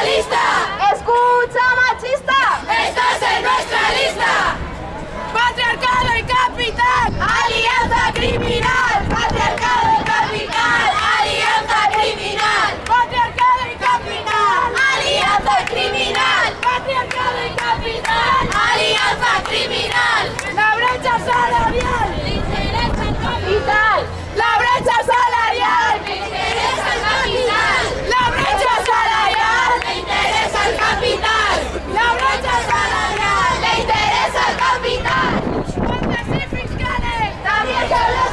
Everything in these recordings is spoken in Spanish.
¡Escucha, machista! ¡Estás en nuestra lista! ¡Patriarcado y capital! ¡Alianza criminal! ¡Patriarcado y capital! ¡Alianza criminal! ¡Patriarcado y capital! ¡Alianza criminal! ¡Patriarcado y capital! ¡Alianza criminal! ¡La brecha salarial! ¡Literal! ¡La brecha salarial! al capital! ¡La brecha salarial! ¡Le interesa al capital! ¡Fuentes y fiscales! ¡También se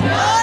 Es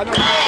Anong...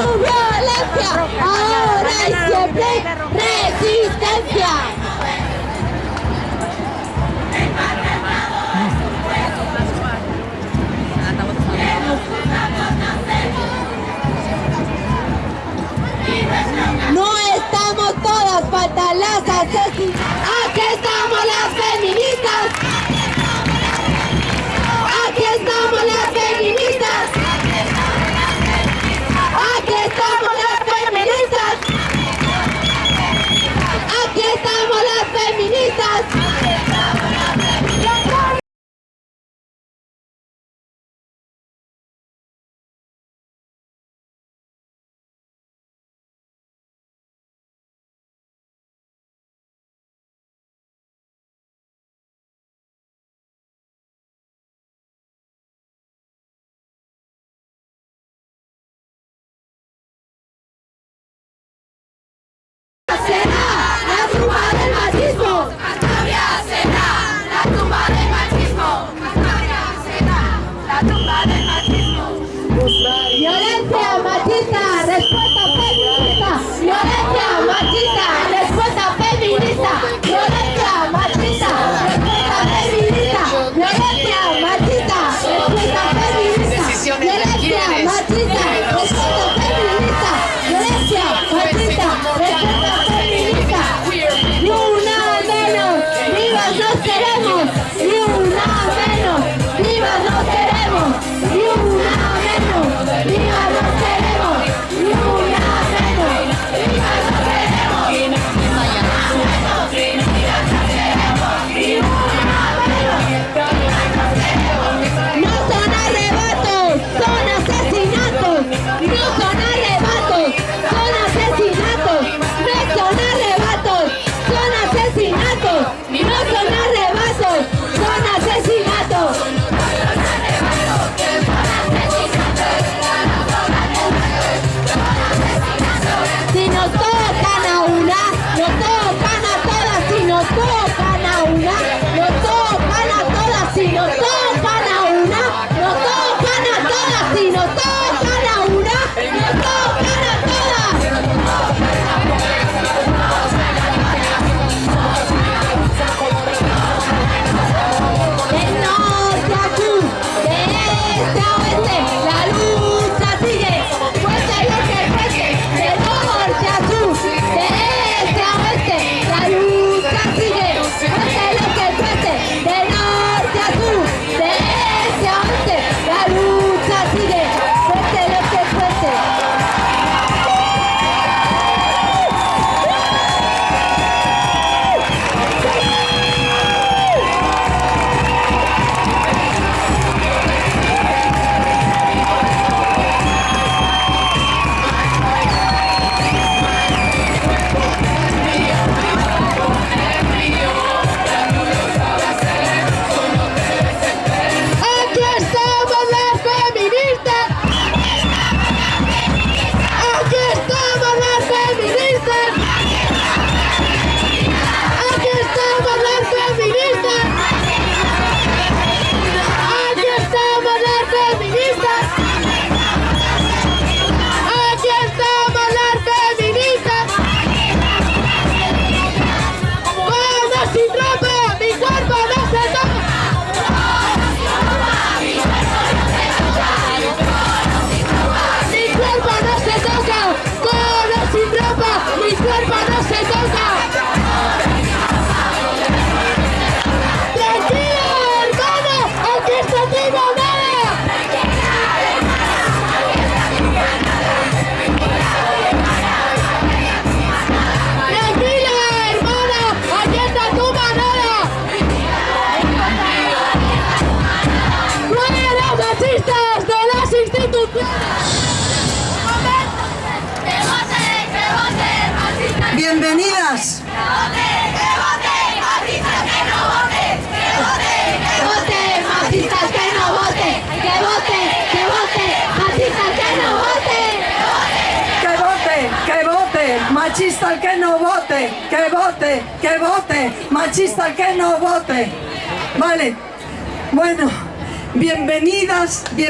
y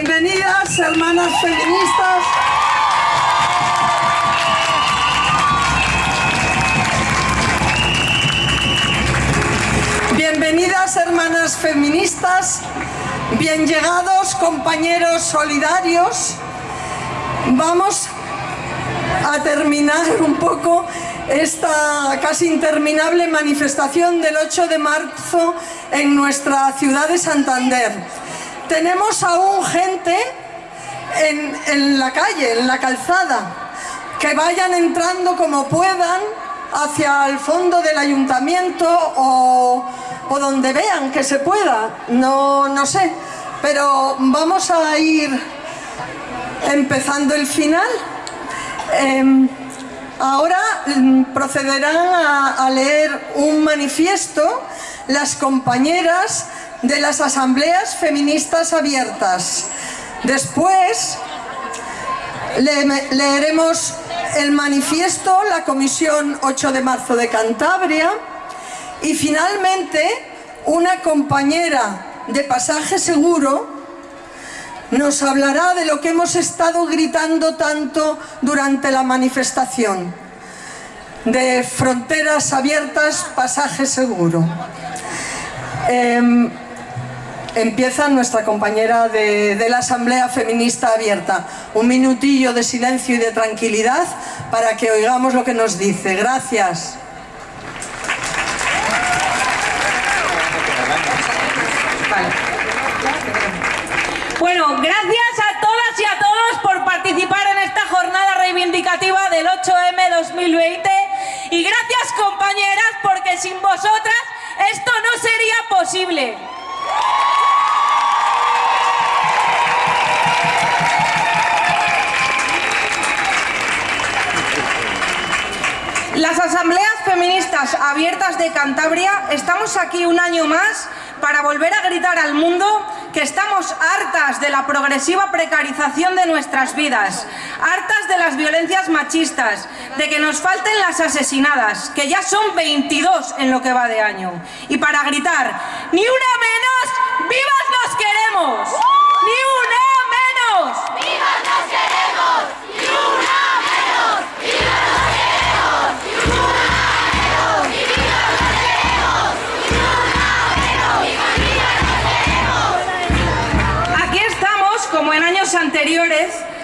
Bienvenidas, hermanas feministas. Bienvenidas, hermanas feministas. Bien llegados, compañeros solidarios. Vamos a terminar un poco esta casi interminable manifestación del 8 de marzo en nuestra ciudad de Santander. Tenemos aún gente en, la calle, en la calzada, que vayan entrando como puedan hacia el fondo del ayuntamiento o, donde vean que se pueda, no, no sé, pero vamos a ir empezando el final. Em, ahora mm, procederán a leer un manifiesto las compañeras de las asambleas feministas abiertas. Después le- leeremos el manifiesto, la Comisión 8 de marzo de Cantabria y finalmente una compañera de pasaje seguro nos hablará de lo que hemos estado gritando tanto durante la manifestación, de fronteras abiertas, pasaje seguro. Em, empieza nuestra compañera de, la Asamblea Feminista Abierta. Un minutillo de silencio y de tranquilidad para que oigamos lo que nos dice. Gracias. Bueno, gracias a todas y a todos por participar en esta jornada reivindicativa del 8M 2020 y gracias compañeras porque sin vosotras esto no sería posible. Las asambleas feministas abiertas de Cantabria estamos aquí un año más para volver a gritar al mundo que estamos hartas de la progresiva precarización de nuestras vidas, hartas de las violencias machistas, de que nos falten las asesinadas, que ya son 22 en lo que va de año. Y para gritar, ¡ni una menos! ¡Vivas nos queremos!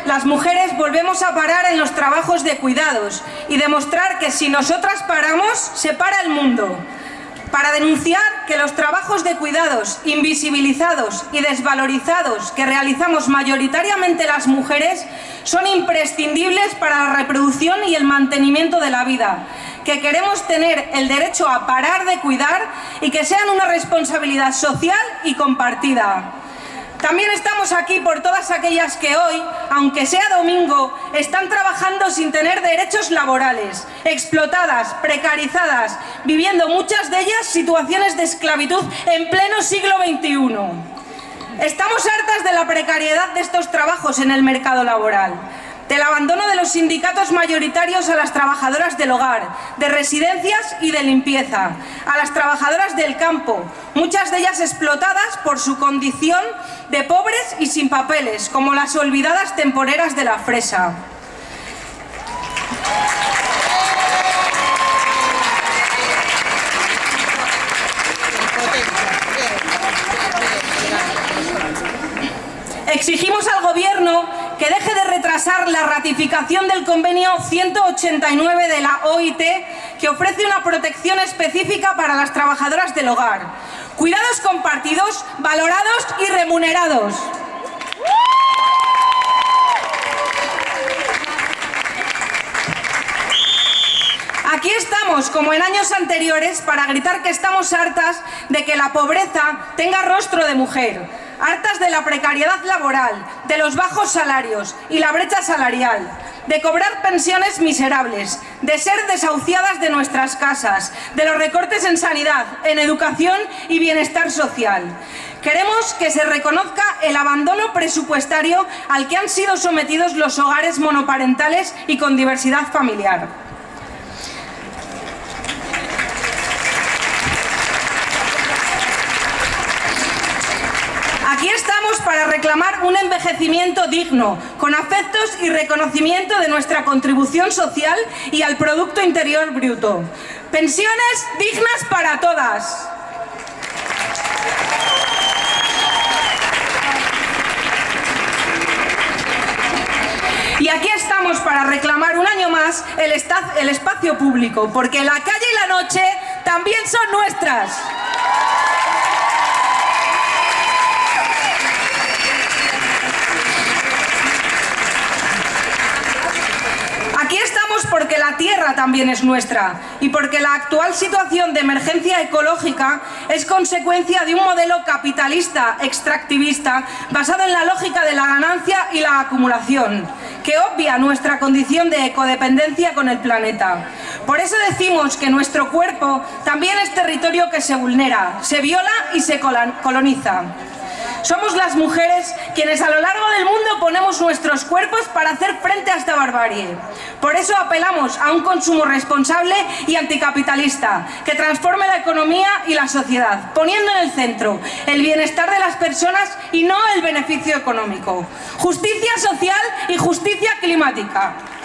Las mujeres volvemos a parar en los trabajos de cuidados y demostrar que si nosotras paramos, se para el mundo. Para denunciar que los trabajos de cuidados invisibilizados y desvalorizados que realizamos mayoritariamente las mujeres son imprescindibles para la reproducción y el mantenimiento de la vida, que queremos tener el derecho a parar de cuidar y que sean una responsabilidad social y compartida. También estamos aquí por todas aquellas que hoy, aunque sea domingo, están trabajando sin tener derechos laborales, explotadas, precarizadas, viviendo muchas de ellas situaciones de esclavitud en pleno siglo XXI. Estamos hartas de la precariedad de estos trabajos en el mercado laboral, del abandono de los sindicatos mayoritarios a las trabajadoras del hogar, de residencias y de limpieza, a las trabajadoras del campo, muchas de ellas explotadas por su condición de pobres y sin papeles, como las olvidadas temporeras de la fresa. Exigimos al Gobierno que deje de retrasar la ratificación del convenio 189 de la OIT que ofrece una protección específica para las trabajadoras del hogar. Cuidados compartidos, valorados y remunerados. Aquí estamos, como en años anteriores, para gritar que estamos hartas de que la pobreza tenga rostro de mujer, hartas de la precariedad laboral, de los bajos salarios y la brecha salarial, de cobrar pensiones miserables, de ser desahuciadas de nuestras casas, de los recortes en sanidad, en educación y bienestar social. Queremos que se reconozca el abandono presupuestario al que han sido sometidos los hogares monoparentales y con diversidad familiar. Aquí estamos para reclamar un envejecimiento digno, con afectos y reconocimiento de nuestra contribución social y al Producto Interior Bruto. Pensiones dignas para todas. Y aquí estamos para reclamar un año más el, espacio público, porque la calle y la noche también son nuestras. Tierra también es nuestra y porque la actual situación de emergencia ecológica es consecuencia de un modelo capitalista extractivista basado en la lógica de la ganancia y la acumulación, que obvia nuestra condición de ecodependencia con el planeta. Por eso decimos que nuestro cuerpo también es territorio que se vulnera, se viola y se coloniza. Somos las mujeres quienes a lo largo del mundo ponemos nuestros cuerpos para hacer frente a esta barbarie. Por eso apelamos a un consumo responsable y anticapitalista, que transforme la economía y la sociedad, poniendo en el centro el bienestar de las personas y no el beneficio económico. Justicia social y justicia climática.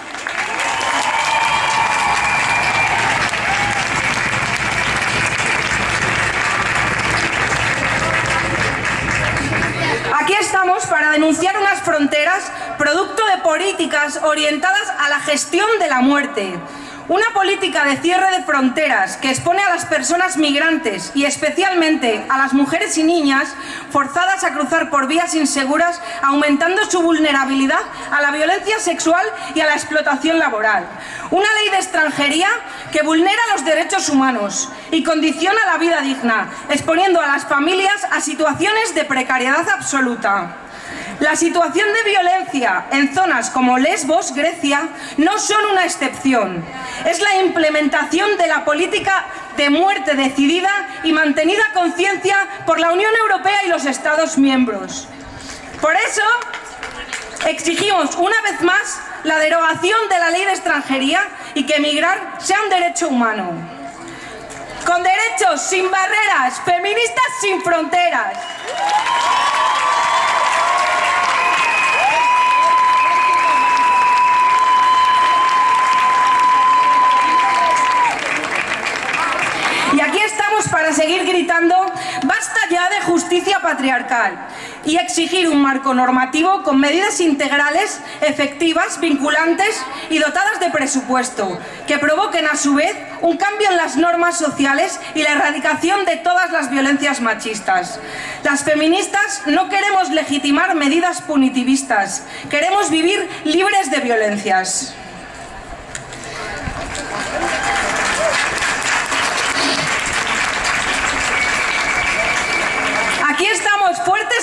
Para denunciar unas fronteras producto de políticas orientadas a la gestión de la muerte. Una política de cierre de fronteras que expone a las personas migrantes y especialmente a las mujeres y niñas forzadas a cruzar por vías inseguras, aumentando su vulnerabilidad a la violencia sexual y a la explotación laboral. Una ley de extranjería que vulnera los derechos humanos y condiciona la vida digna, exponiendo a las familias a situaciones de precariedad absoluta. La situación de violencia en zonas como Lesbos, Grecia, no son una excepción. Es la implementación de la política de muerte decidida y mantenida a conciencia por la Unión Europea y los Estados miembros. Por eso, exigimos una vez más la derogación de la ley de extranjería y que emigrar sea un derecho humano. Con derechos, sin barreras, feministas sin fronteras. Y aquí estamos para seguir gritando basta ya de justicia patriarcal y exigir un marco normativo con medidas integrales, efectivas, vinculantes y dotadas de presupuesto, que provoquen a su vez un cambio en las normas sociales y la erradicación de todas las violencias machistas. Las feministas no queremos legitimar medidas punitivistas, queremos vivir libres de violencias. Aquí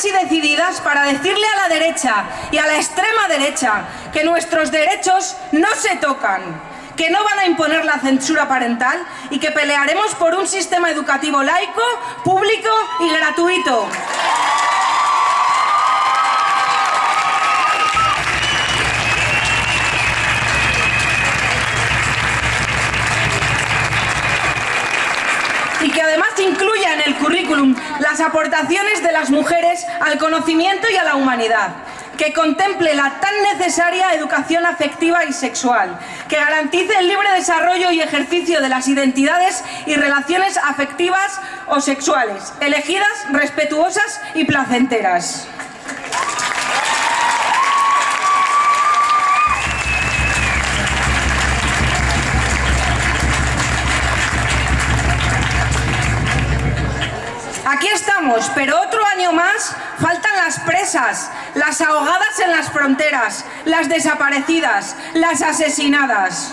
y decididas para decirle a la derecha y a la extrema derecha que nuestros derechos no se tocan, que no van a imponer la censura parental y que pelearemos por un sistema educativo laico, público y gratuito. y que además currículum las aportaciones de las mujeres al conocimiento y a la humanidad, que contemple la tan necesaria educación afectiva y sexual, que garantice el libre desarrollo y ejercicio de las identidades y relaciones afectivas o sexuales, elegidas, respetuosas y placenteras. Pero otro año más faltan las presas, las ahogadas en las fronteras, las desaparecidas, las asesinadas.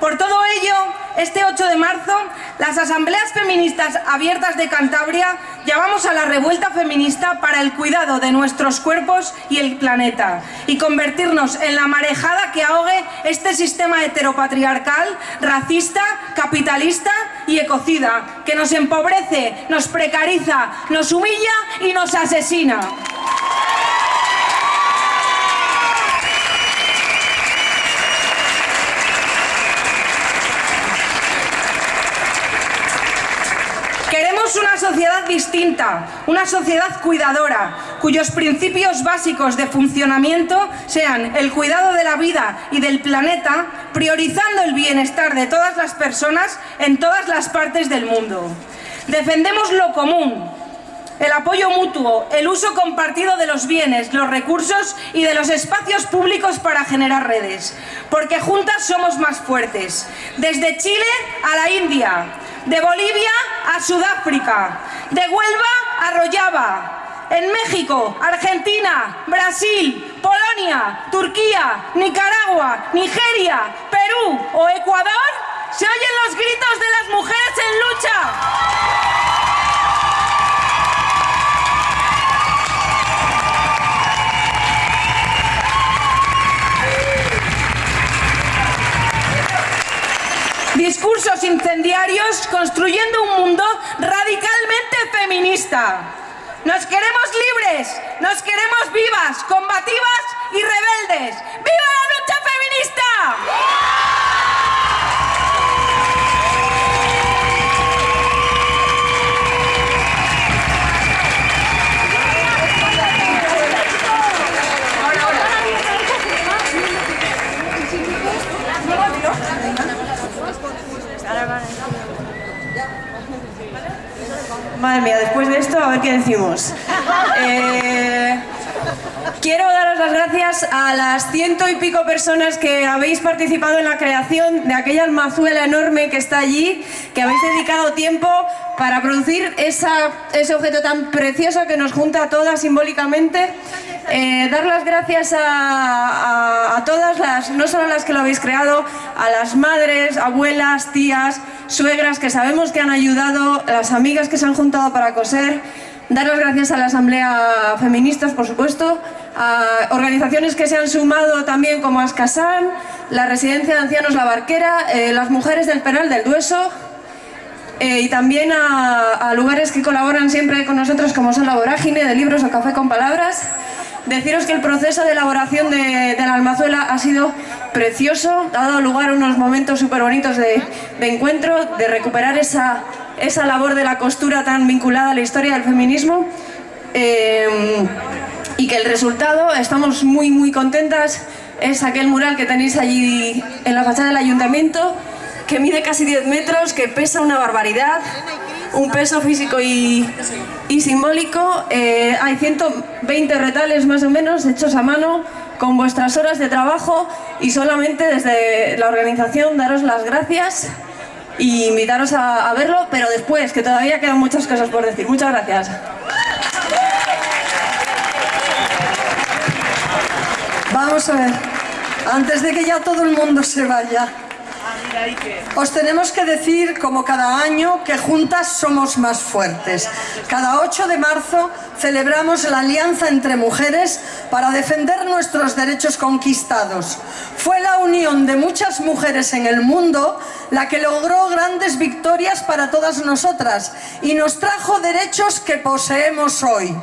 Por todo ello, este 8 de marzo, las asambleas feministas abiertas de Cantabria llamamos a la revuelta feminista para el cuidado de nuestros cuerpos y el planeta y convertirnos en la marejada que ahogue este sistema heteropatriarcal, racista, capitalista y ecocida que nos empobrece, nos precariza, nos humilla y nos asesina. Queremos una sociedad distinta, una sociedad cuidadora, cuyos principios básicos de funcionamiento sean el cuidado de la vida y del planeta, priorizando el bienestar de todas las personas en todas las partes del mundo. Defendemos lo común, el apoyo mutuo, el uso compartido de los bienes, los recursos y de los espacios públicos para generar redes. Porque juntas somos más fuertes. Desde Chile a la India, de Bolivia a Sudáfrica, de Huelva a Rojava, en México, Argentina, Brasil, Polonia, Turquía, Nicaragua, Nigeria, Perú o Ecuador, se oyen los gritos de las mujeres en lucha. Discursos incendiarios construyendo un mundo radicalmente feminista. Nos queremos libres, nos queremos vivas, combativas y rebeldes. ¡Viva la lucha feminista! Madre mía, después de esto, a ver qué decimos. Eh, quiero daros las gracias a las ciento y pico personas que habéis participado en la creación de aquella almazuela enorme que está allí, que habéis dedicado tiempo para producir ese objeto tan precioso que nos junta a todas simbólicamente. Eh, dar las gracias a, a- a todas las, no solo a las que lo habéis creado, a las madres, abuelas, tías, suegras que sabemos que han ayudado, las amigas que se han juntado para coser. Dar las gracias a la Asamblea Feministas, por supuesto, a organizaciones que se han sumado también como Ascasan, la Residencia de Ancianos La Barquera, eh, las mujeres del Penal del Dueso, eh, y también a, lugares que colaboran siempre con nosotros como son La Vorágine de Libros o Café con Palabras. Deciros que el proceso de elaboración de, la almazuela ha sido precioso, ha dado lugar a unos momentos súper bonitos de encuentro, de recuperar esa, esa labor de la costura tan vinculada a la historia del feminismo. Eh, y que el resultado, estamos muy muy contentas, es aquel mural que tenéis allí en la fachada del ayuntamiento, que mide casi 10 metros, que pesa una barbaridad, un peso físico y, y simbólico. Eh, hay 120 retales más o menos hechos a mano con vuestras horas de trabajo y solamente desde la organización daros las gracias y invitaros a, a verlo, pero después, que todavía quedan muchas cosas por decir. Muchas gracias. Vamos a ver, antes de que ya todo el mundo se vaya, os tenemos que decir, como cada año, que juntas somos más fuertes. Cada 8 de marzo celebramos la alianza entre mujeres para defender nuestros derechos conquistados. Fue la unión de muchas mujeres en el mundo la que logró grandes victorias para todas nosotras y nos trajo derechos que poseemos hoy.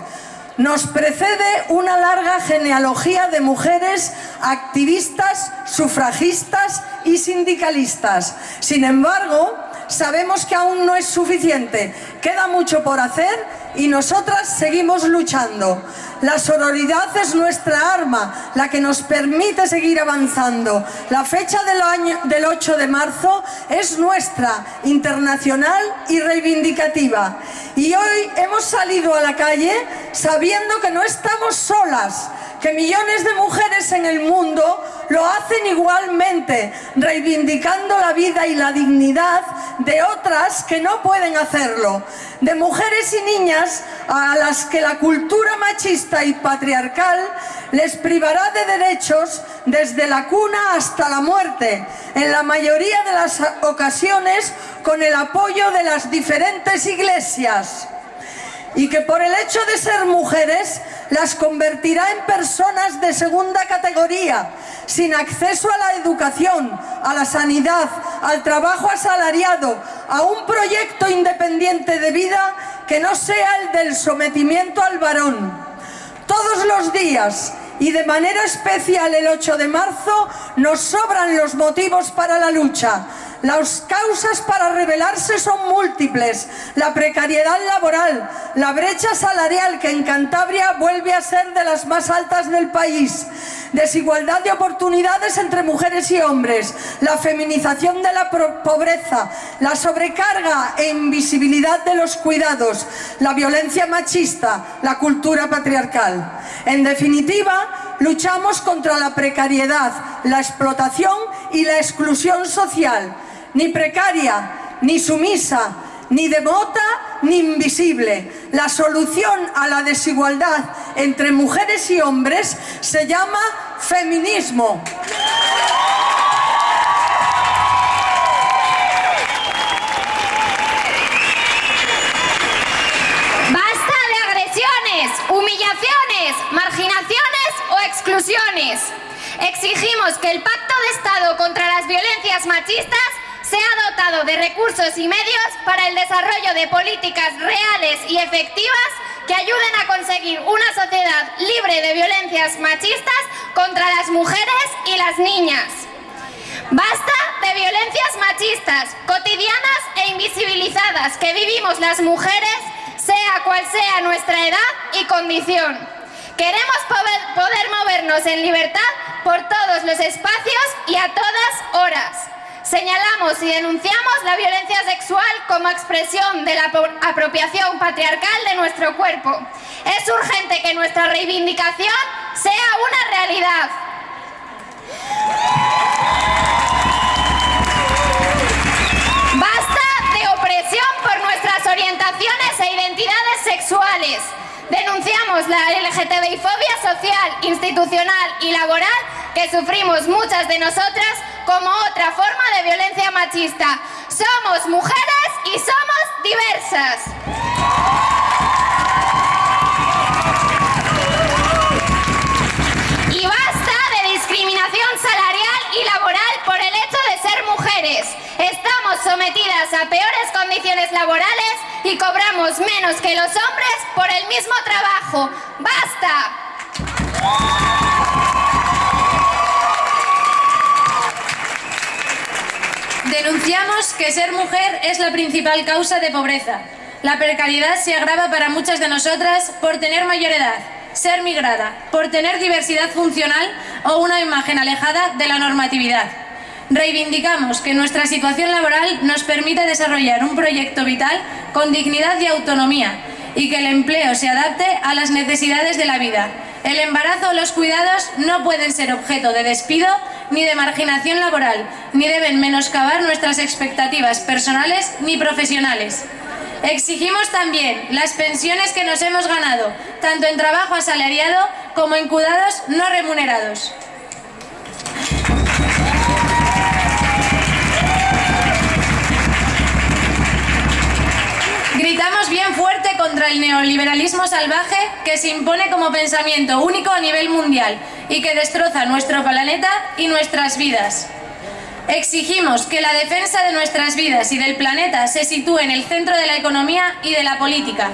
Nos precede una larga genealogía de mujeres activistas, sufragistas y sindicalistas. Sin embargo, sabemos que aún no es suficiente. Queda mucho por hacer y nosotras seguimos luchando. La sororidad es nuestra arma, la que nos permite seguir avanzando. La fecha del, año, del 8 de marzo es nuestra, internacional y reivindicativa. Y hoy hemos salido a la calle sabiendo que no estamos solas, que millones de mujeres en el mundo lo hacen igualmente, reivindicando la vida y la dignidad de otras que no pueden hacerlo, de mujeres y niñas a las que la cultura machista y patriarcal les privará de derechos desde la cuna hasta la muerte, en la mayoría de las ocasiones con el apoyo de las diferentes iglesias y que por el hecho de ser mujeres las convertirá en personas de segunda categoría, sin acceso a la educación, a la sanidad, al trabajo asalariado, a un proyecto independiente de vida que no sea el del sometimiento al varón. Todos los días y de manera especial el 8 de marzo nos sobran los motivos para la lucha. Las causas para rebelarse son múltiples. La precariedad laboral, la brecha salarial que en Cantabria vuelve a ser de las más altas del país, desigualdad de oportunidades entre mujeres y hombres, la feminización de la pobreza, la sobrecarga e invisibilidad de los cuidados, la violencia machista, la cultura patriarcal. En definitiva, luchamos contra la precariedad, la explotación y la exclusión social, ni precaria, ni sumisa, ni devota, ni invisible. La solución a la desigualdad entre mujeres y hombres se llama feminismo. Basta de agresiones, humillaciones, marginaciones o exclusiones. Exigimos que el Pacto de Estado contra las Violencias Machistas sea dotado de recursos y medios para el desarrollo de políticas reales y efectivas que ayuden a conseguir una sociedad libre de violencias machistas contra las mujeres y las niñas. Basta de violencias machistas, cotidianas e invisibilizadas que vivimos las mujeres, sea cual sea nuestra edad y condición. Queremos poder movernos en libertad por todos los espacios y a todas horas. Señalamos y denunciamos la violencia sexual como expresión de la apro- apropiación patriarcal de nuestro cuerpo. Es urgente que nuestra reivindicación sea una realidad. Basta de opresión por nuestras orientaciones e identidades sexuales. Denunciamos la LGTBI-fobia social, institucional y laboral que sufrimos muchas de nosotras como otra forma de violencia machista. Somos mujeres y somos diversas. Y basta de discriminación salarial y laboral por el hecho de ser mujeres. Estamos sometidas a peores condiciones laborales y cobramos menos que los hombres por el mismo trabajo. ¡Basta! Denunciamos que ser mujer es la principal causa de pobreza. La precariedad se agrava para muchas de nosotras por tener mayor edad, ser migrada, por tener diversidad funcional o una imagen alejada de la normatividad. Reivindicamos que nuestra situación laboral nos permita desarrollar un proyecto vital con dignidad y autonomía y que el empleo se adapte a las necesidades de la vida. El embarazo o los cuidados no pueden ser objeto de despido ni de marginación laboral, ni deben menoscabar nuestras expectativas personales ni profesionales. Exigimos también las pensiones que nos hemos ganado, tanto en trabajo asalariado como en cuidados no remunerados. Gritamos bien fuerte contra el neoliberalismo salvaje que se impone como pensamiento único a nivel mundial y que destroza nuestro planeta y nuestras vidas. Exigimos que la defensa de nuestras vidas y del planeta se sitúe en el centro de la economía y de la política.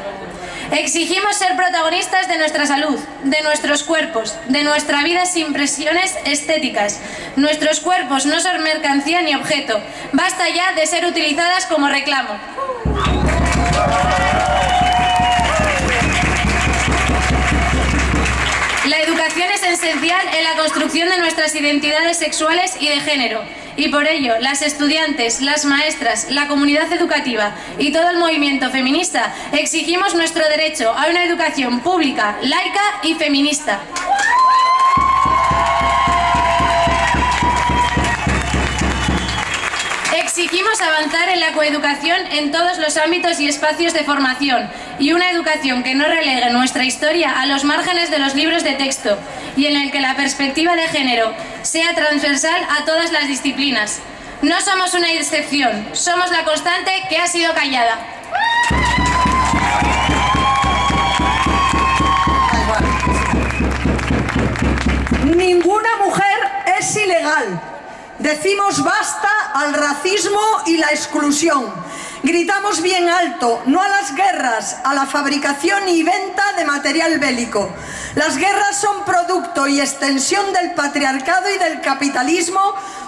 Exigimos ser protagonistas de nuestra salud, de nuestros cuerpos, de nuestra vida sin presiones estéticas. Nuestros cuerpos no son mercancía ni objeto. Basta ya de ser utilizadas como reclamo. La educación es esencial en la construcción de nuestras identidades sexuales y de género. Y por ello, las estudiantes, las maestras, la comunidad educativa y todo el movimiento feminista exigimos nuestro derecho a una educación pública, laica y feminista. Exigimos avanzar en la coeducación en todos los ámbitos y espacios de formación y una educación que no relegue nuestra historia a los márgenes de los libros de texto y en el que la perspectiva de género sea transversal a todas las disciplinas. No somos una excepción, somos la constante que ha sido callada. Ninguna mujer es ilegal. Decimos basta al racismo y la exclusión. Gritamos bien alto, no a las guerras, a la fabricación y venta de material bélico. Las guerras son producto y extensión del patriarcado y del capitalismo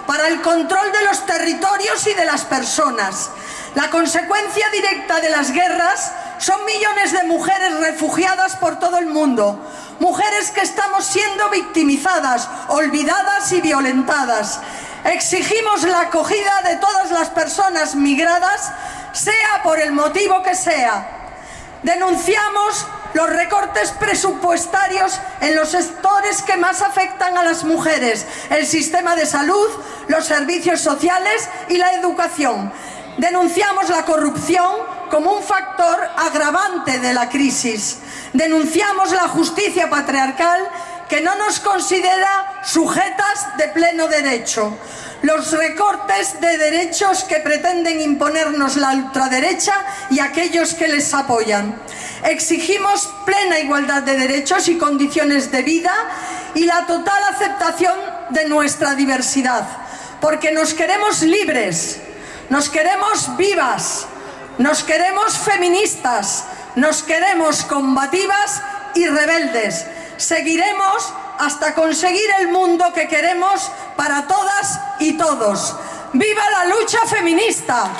para el control de los territorios y de las personas. La consecuencia directa de las guerras son millones de mujeres refugiadas por todo el mundo, mujeres que estamos siendo victimizadas, olvidadas y violentadas. Exigimos la acogida de todas las personas migradas, sea por el motivo que sea. Denunciamos los recortes presupuestarios en los sectores que más afectan a las mujeres, el sistema de salud, los servicios sociales y la educación. Denunciamos la corrupción como un factor agravante de la crisis. Denunciamos la justicia patriarcal que no nos considera sujetas de pleno derecho. Los recortes de derechos que pretenden imponernos la ultraderecha y aquellos que les apoyan. Exigimos plena igualdad de derechos y condiciones de vida y la total aceptación de nuestra diversidad, porque nos queremos libres, nos queremos vivas, nos queremos feministas, nos queremos combativas y rebeldes. Seguiremos hasta conseguir el mundo que queremos para todas y todos. ¡Viva la lucha feminista!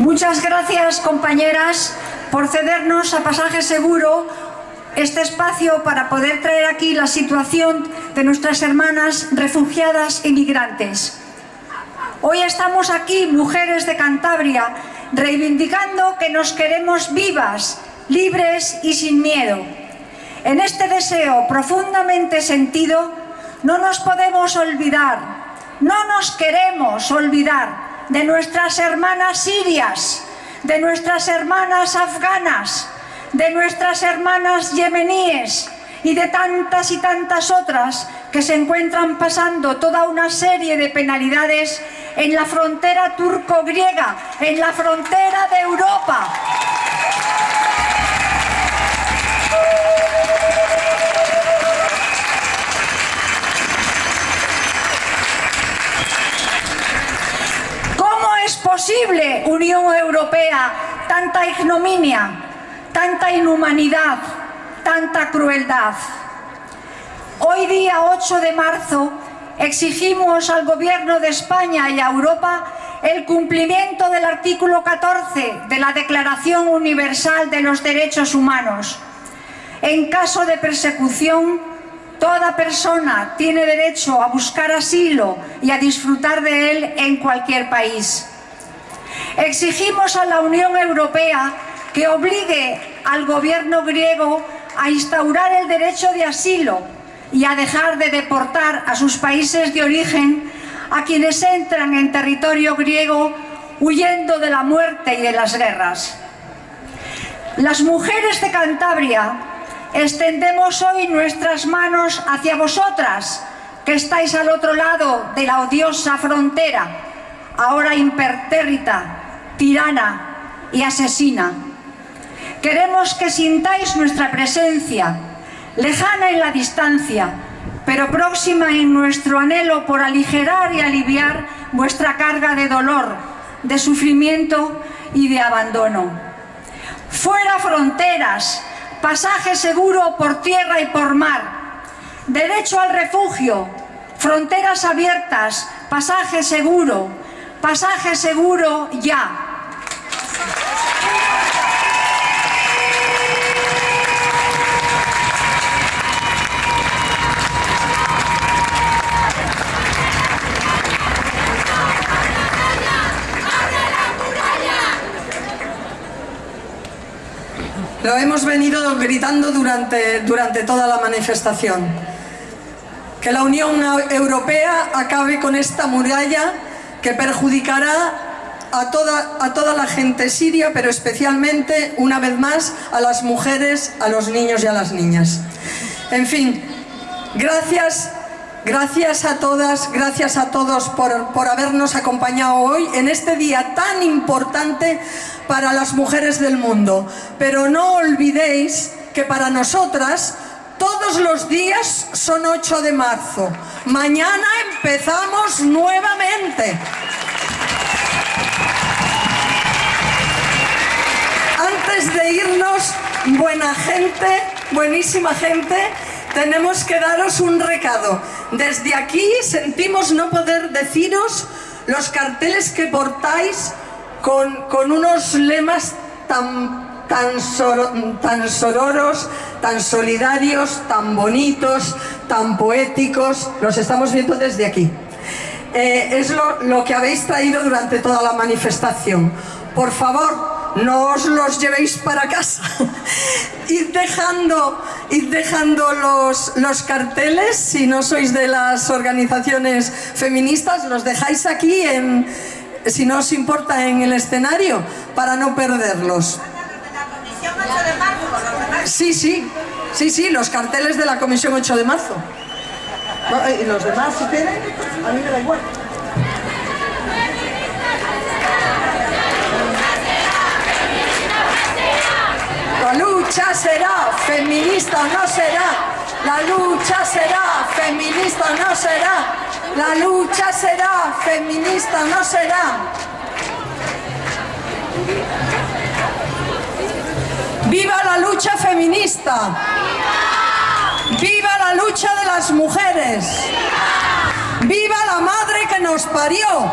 Muchas gracias, compañeras, por cedernos a Pasaje Seguro este espacio para poder traer aquí la situación de nuestras hermanas refugiadas y migrantes. Hoy estamos aquí, mujeres de Cantabria, reivindicando que nos queremos vivas, libres y sin miedo. En este deseo profundamente sentido, no nos podemos olvidar, no nos queremos olvidar de nuestras hermanas sirias, de nuestras hermanas afganas, de nuestras hermanas yemeníes y de tantas y tantas otras que se encuentran pasando toda una serie de penalidades en la frontera turco-griega, en la frontera de Europa. ¿Cómo es posible, Unión Europea, tanta ignominia, tanta inhumanidad, tanta crueldad? Hoy día 8 de marzo exigimos al Gobierno de España y a Europa el cumplimiento del artículo 14 de la Declaración Universal de los Derechos Humanos. En caso de persecución, toda persona tiene derecho a buscar asilo y a disfrutar de él en cualquier país. Exigimos a la Unión Europea que obligue al gobierno griego a instaurar el derecho de asilo y a dejar de deportar a sus países de origen a quienes entran en territorio griego huyendo de la muerte y de las guerras. Las mujeres de Cantabria extendemos hoy nuestras manos hacia vosotras, que estáis al otro lado de la odiosa frontera, ahora impertérrita, tirana y asesina. Queremos que sintáis nuestra presencia, lejana en la distancia, pero próxima en nuestro anhelo por aligerar y aliviar vuestra carga de dolor, de sufrimiento y de abandono. Fuera fronteras, pasaje seguro por tierra y por mar, derecho al refugio, fronteras abiertas, pasaje seguro, pasaje seguro ya. Lo hemos venido gritando durante, durante toda la manifestación. Que la Unión Europea acabe con esta muralla que perjudicará a toda, a toda la gente siria, pero especialmente, una vez más, a las mujeres, a los niños y a las niñas. En fin, gracias Gracias a todas, gracias a todos por, por, habernos acompañado hoy en este día tan importante para las mujeres del mundo. Pero no olvidéis que para nosotras todos los días son 8 de marzo. Mañana empezamos nuevamente. Antes de irnos, buena gente, buenísima gente, tenemos que daros un recado. Desde aquí sentimos no poder deciros los carteles que portáis con, con unos lemas tan, tan, soro- tan sororos, tan solidarios, tan bonitos, tan poéticos. Los estamos viendo desde aquí. Eh, es lo, lo que habéis traído durante toda la manifestación. Por favor, no os los llevéis para casa. id dejando, dejando los, los carteles, si no sois de las organizaciones feministas, los dejáis aquí, en, si no os importa, en el escenario, para no perderlos. Sí, sí, sí, sí, los carteles de la Comisión 8 de marzo. ¿Y los demás si quieren? A mí me da igual. La lucha será, feminista no será. La lucha será, feminista no será. La lucha será, feminista no será. ¡Viva la lucha feminista! ¡Viva la lucha de las mujeres! ¡Viva la madre que nos parió!